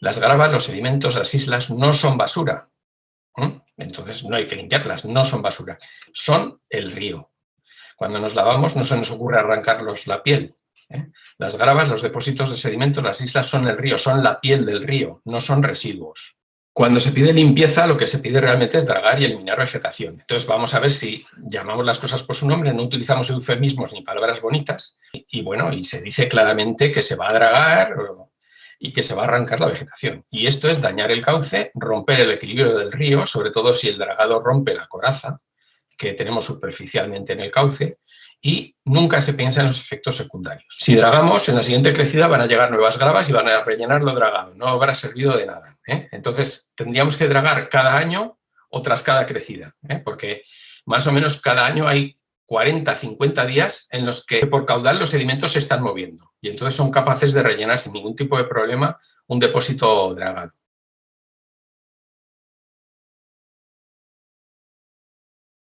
Las gravas, los sedimentos, las islas no son basura. Entonces no hay que limpiarlas, no son basura. Son el río. Cuando nos lavamos no se nos ocurre arrancarlos la piel. ¿eh? Las gravas, los depósitos de sedimentos, las islas son el río, son la piel del río, no son residuos. Cuando se pide limpieza, lo que se pide realmente es dragar y eliminar vegetación. Entonces vamos a ver si llamamos las cosas por su nombre, no utilizamos eufemismos ni palabras bonitas, y, bueno, y se dice claramente que se va a dragar y que se va a arrancar la vegetación. Y esto es dañar el cauce, romper el equilibrio del río, sobre todo si el dragado rompe la coraza que tenemos superficialmente en el cauce, y nunca se piensa en los efectos secundarios. Si dragamos, en la siguiente crecida van a llegar nuevas gravas y van a rellenar lo dragado, no habrá servido de nada. ¿eh? Entonces, tendríamos que dragar cada año o tras cada crecida, ¿eh? porque más o menos cada año hay 40, 50 días en los que por caudal los sedimentos se están moviendo y entonces son capaces de rellenar sin ningún tipo de problema un depósito dragado.